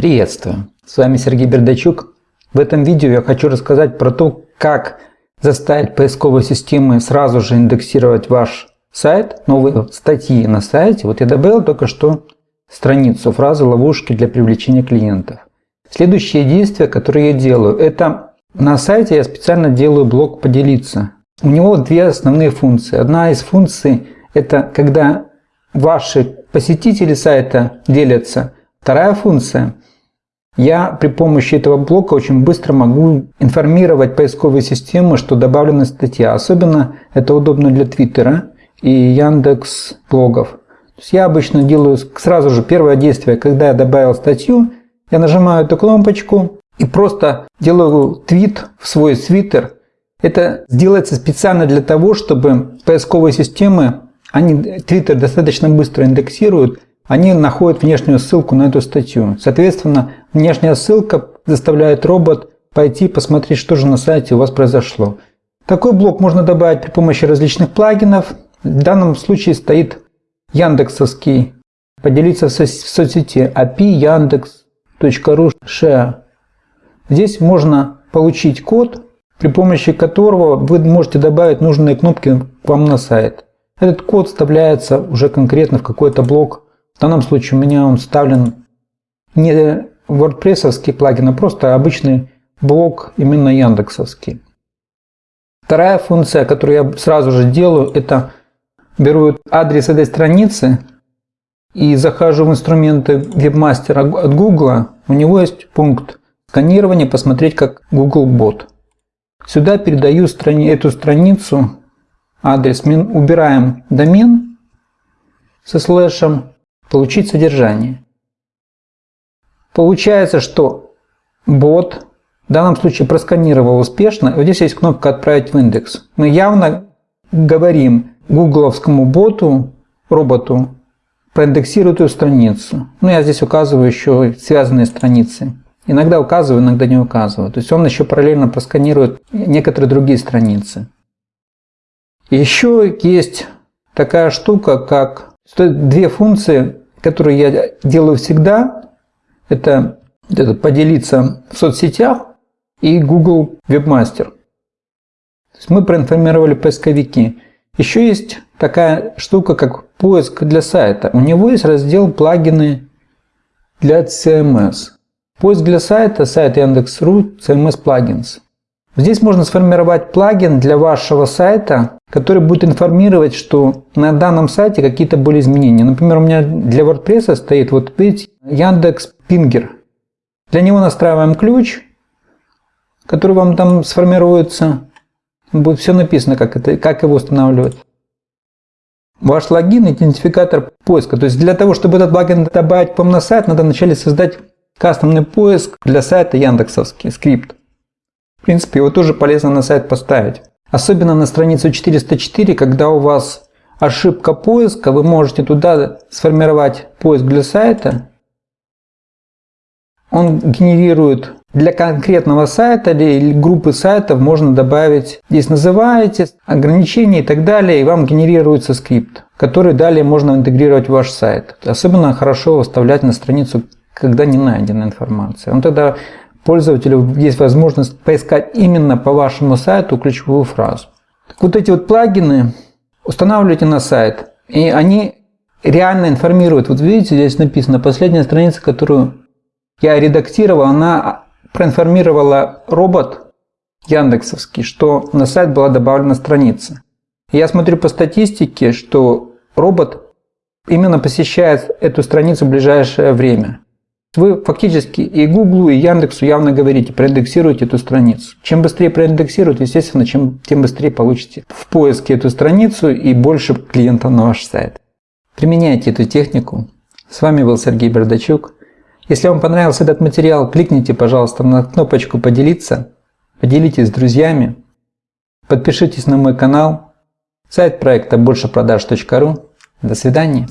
Приветствую! С вами Сергей Бердачук. В этом видео я хочу рассказать про то, как заставить поисковые системы сразу же индексировать ваш сайт, новые статьи на сайте. Вот я добавил только что страницу, фразы ловушки для привлечения клиентов. Следующее действие, которое я делаю, это на сайте я специально делаю блок «Поделиться». У него две основные функции. Одна из функций – это когда ваши посетители сайта делятся. Вторая функция – я при помощи этого блока очень быстро могу информировать поисковые системы, что добавлена статья. Особенно это удобно для Твиттера и Яндекс блогов. То есть я обычно делаю сразу же первое действие, когда я добавил статью, я нажимаю эту кнопочку и просто делаю твит в свой твиттер. Это делается специально для того, чтобы поисковые системы, они твиттер достаточно быстро индексируют, они находят внешнюю ссылку на эту статью. Соответственно, внешняя ссылка заставляет робот пойти посмотреть, что же на сайте у вас произошло. Такой блок можно добавить при помощи различных плагинов. В данном случае стоит яндексовский поделиться в соцсети API yandex.ru share. Здесь можно получить код, при помощи которого вы можете добавить нужные кнопки к вам на сайт. Этот код вставляется уже конкретно в какой-то блок в данном случае у меня он вставлен не WordPress плагин, а просто обычный блок именно яндексовский. Вторая функция, которую я сразу же делаю, это беру адрес этой страницы и захожу в инструменты Webmaster от Google. У него есть пункт сканирования, посмотреть как Google Bot. Сюда передаю страни эту страницу, адрес, убираем домен со слэшем получить содержание. Получается, что бот в данном случае просканировал успешно. Вот здесь есть кнопка «Отправить в индекс». Мы явно говорим гугловскому боту, роботу, проиндексируй эту страницу. Ну, я здесь указываю еще связанные страницы. Иногда указываю, иногда не указываю. То есть он еще параллельно просканирует некоторые другие страницы. Еще есть такая штука, как две функции которую я делаю всегда, это, это поделиться в соцсетях и Google Webmaster. То есть мы проинформировали поисковики. Еще есть такая штука, как поиск для сайта. У него есть раздел плагины для CMS. Поиск для сайта, сайт Яндекс.ру, CMS Plugins. Здесь можно сформировать плагин для вашего сайта, который будет информировать, что на данном сайте какие-то были изменения. Например, у меня для WordPress стоит вот видите, Яндекс Пингер. Для него настраиваем ключ, который вам там сформируется. Будет все написано, как, это, как его устанавливать. Ваш логин, идентификатор поиска. То есть для того, чтобы этот плагин добавить к вам на сайт, надо вначале создать кастомный поиск для сайта Яндексовский скрипт. В принципе, его тоже полезно на сайт поставить. Особенно на страницу 404, когда у вас ошибка поиска, вы можете туда сформировать поиск для сайта. Он генерирует для конкретного сайта или группы сайтов можно добавить, здесь называете, ограничения и так далее, и вам генерируется скрипт, который далее можно интегрировать в ваш сайт. Особенно хорошо выставлять на страницу, когда не найдена информация. Он тогда пользователю есть возможность поискать именно по вашему сайту ключевую фразу. Так вот эти вот плагины устанавливайте на сайт, и они реально информируют. Вот видите, здесь написано, последняя страница, которую я редактировал, она проинформировала робот Яндексовский, что на сайт была добавлена страница. Я смотрю по статистике, что робот именно посещает эту страницу в ближайшее время. Вы фактически и Google, и Яндексу явно говорите, проиндексируйте эту страницу. Чем быстрее проиндексируют, естественно, чем, тем быстрее получите в поиске эту страницу и больше клиентов на ваш сайт. Применяйте эту технику. С вами был Сергей Бердачук. Если вам понравился этот материал, кликните, пожалуйста, на кнопочку «Поделиться», поделитесь с друзьями, подпишитесь на мой канал, сайт проекта большепродаж.ру. До свидания.